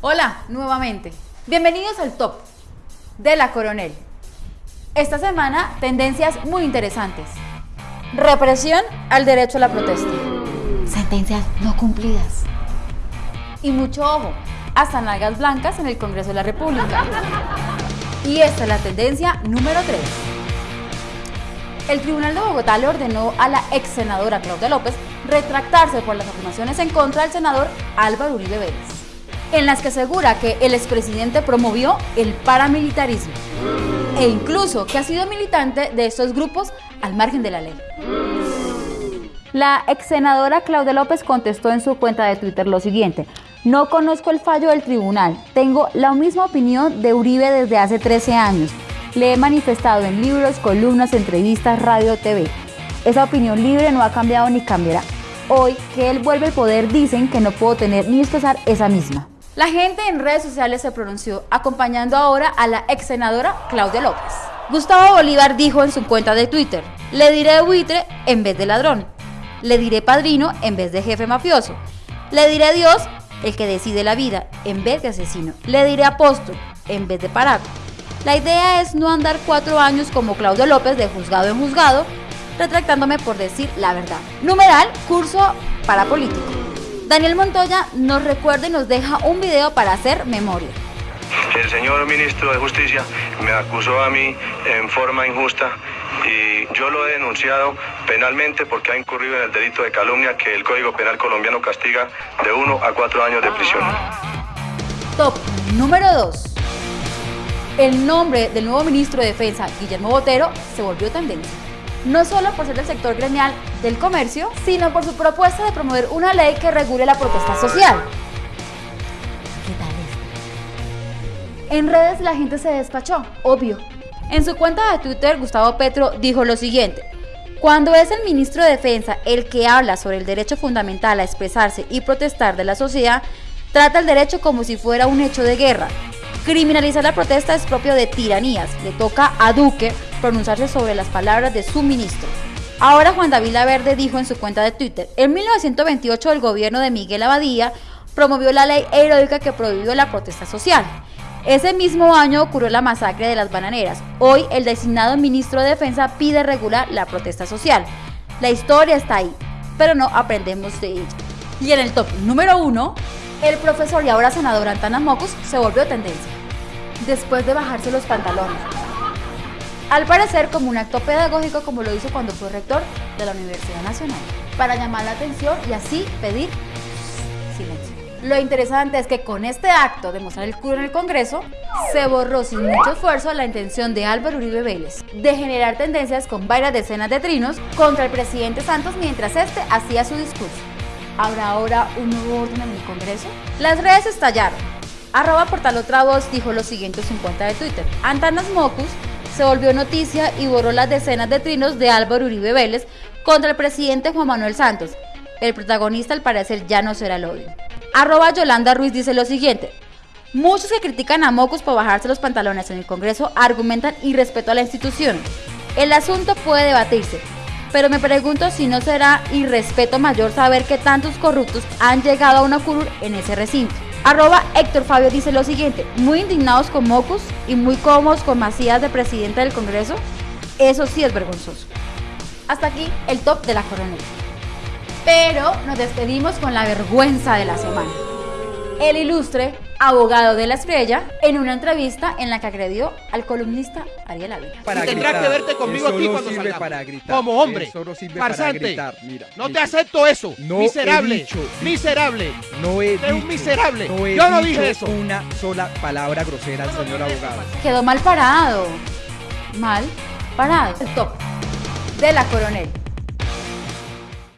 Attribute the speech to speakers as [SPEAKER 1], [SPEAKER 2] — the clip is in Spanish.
[SPEAKER 1] Hola, nuevamente. Bienvenidos al top de la Coronel. Esta semana, tendencias muy interesantes. Represión al derecho a la protesta. Sentencias no cumplidas. Y mucho ojo, hasta nalgas blancas en el Congreso de la República. Y esta es la tendencia número 3. El Tribunal de Bogotá le ordenó a la ex senadora Claudia López retractarse por las afirmaciones en contra del senador Álvaro Uribe Vélez en las que asegura que el expresidente promovió el paramilitarismo e incluso que ha sido militante de estos grupos al margen de la ley. La ex senadora Claudia López contestó en su cuenta de Twitter lo siguiente, no conozco el fallo del tribunal, tengo la misma opinión de Uribe desde hace 13 años, le he manifestado en libros, columnas, entrevistas, radio, TV. Esa opinión libre no ha cambiado ni cambiará. Hoy que él vuelve al poder dicen que no puedo tener ni expresar esa misma. La gente en redes sociales se pronunció, acompañando ahora a la ex senadora Claudia López. Gustavo Bolívar dijo en su cuenta de Twitter, le diré buitre en vez de ladrón, le diré padrino en vez de jefe mafioso, le diré Dios, el que decide la vida, en vez de asesino, le diré apóstol en vez de paraco. La idea es no andar cuatro años como Claudia López de juzgado en juzgado, retractándome por decir la verdad. Numeral, curso para político. Daniel Montoya nos recuerda y nos deja un video para hacer memoria.
[SPEAKER 2] El señor ministro de Justicia me acusó a mí en forma injusta y yo lo he denunciado penalmente porque ha incurrido en el delito de calumnia que el Código Penal colombiano castiga de 1 a 4 años de prisión.
[SPEAKER 1] Top número 2. El nombre del nuevo ministro de Defensa, Guillermo Botero, se volvió tendencia no solo por ser del sector gremial del comercio, sino por su propuesta de promover una ley que regule la protesta social. ¿Qué tal? En redes la gente se despachó, obvio. En su cuenta de Twitter, Gustavo Petro dijo lo siguiente. Cuando es el ministro de Defensa el que habla sobre el derecho fundamental a expresarse y protestar de la sociedad, trata el derecho como si fuera un hecho de guerra. Criminalizar la protesta es propio de tiranías. Le toca a Duque pronunciarse sobre las palabras de su ministro. Ahora Juan David Laverde dijo en su cuenta de Twitter, en 1928 el gobierno de Miguel Abadía promovió la ley heroica que prohibió la protesta social. Ese mismo año ocurrió la masacre de las bananeras. Hoy el designado ministro de Defensa pide regular la protesta social. La historia está ahí, pero no aprendemos de ella. Y en el top número uno, el profesor y ahora senador Antanas Mocus se volvió tendencia. Después de bajarse los pantalones, al parecer como un acto pedagógico como lo hizo cuando fue rector de la Universidad Nacional, para llamar la atención y así pedir silencio. Lo interesante es que con este acto de mostrar el culo en el Congreso, se borró sin mucho esfuerzo la intención de Álvaro Uribe Vélez de generar tendencias con varias decenas de trinos contra el presidente Santos mientras este hacía su discurso. ¿Habrá ahora un nuevo orden en el Congreso? Las redes estallaron. Arroba Portal Otra Voz dijo lo siguiente en su cuenta de Twitter. Antanas Mocus se volvió noticia y borró las decenas de trinos de Álvaro Uribe Vélez contra el presidente Juan Manuel Santos. El protagonista al parecer ya no será el odio. Arroba Yolanda Ruiz dice lo siguiente. Muchos que critican a Mocus por bajarse los pantalones en el Congreso argumentan irrespeto a la institución. El asunto puede debatirse, pero me pregunto si no será irrespeto mayor saber que tantos corruptos han llegado a una curul en ese recinto. Arroba Héctor Fabio dice lo siguiente, muy indignados con Mocus y muy cómodos con Macías de presidente del Congreso. Eso sí es vergonzoso. Hasta aquí el top de la coronel. Pero nos despedimos con la vergüenza de la semana. El ilustre abogado de la estrella, en una entrevista en la que agredió al columnista Ariel Ávila.
[SPEAKER 3] Para tendrás que verte conmigo aquí cuando salgamos. Para gritar. Como hombre, farsante. Mira, no te acepto eso. miserable, miserable.
[SPEAKER 4] No he
[SPEAKER 3] dicho, un miserable. No Yo no dije eso.
[SPEAKER 4] Una sola palabra grosera al señor abogado.
[SPEAKER 1] Quedó mal parado. Mal parado. El top de la coronel.